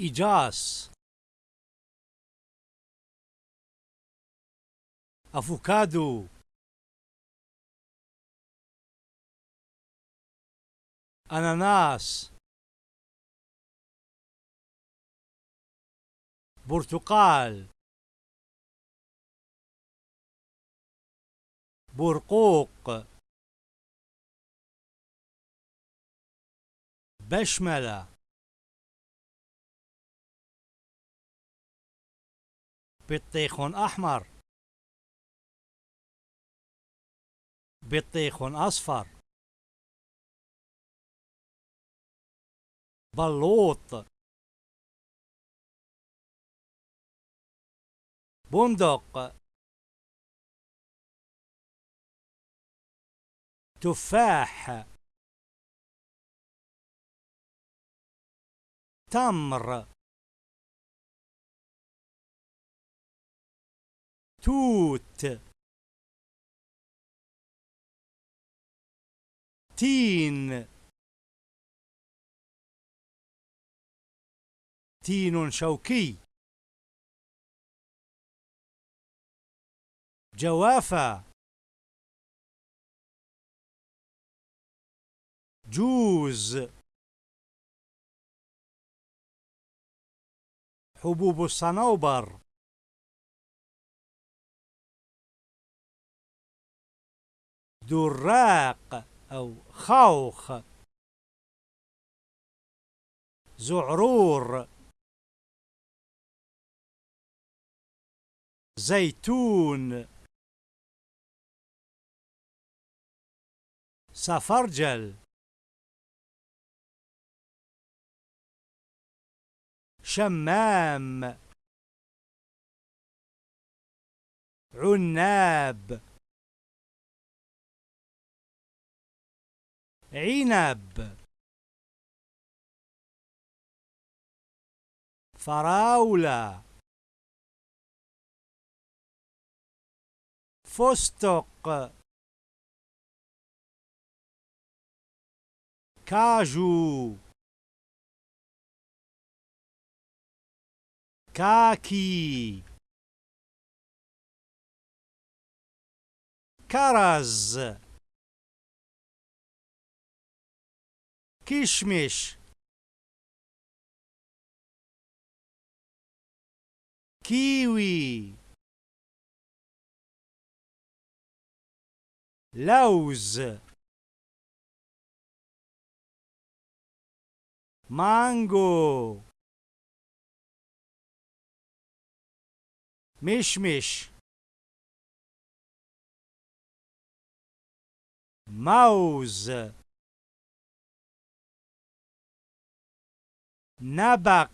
إيجاس أفوكادو. أناناس. برتقال. برقوق. بشملة. بطيخ أحمر. بطيخ أصفر. بلوط. بندق. تفاح. تمر. توت. تين. تين شوكي. جوافة. جوز. حبوب الصنوبر. دراق أو خوخ. زعرور. زيتون. سفرجل. شمام. عناب. عنب. فراولة. فستق. كاجو. كاكي. كرز. كشمش كيوي لوز مانجو مشمش موز Nabak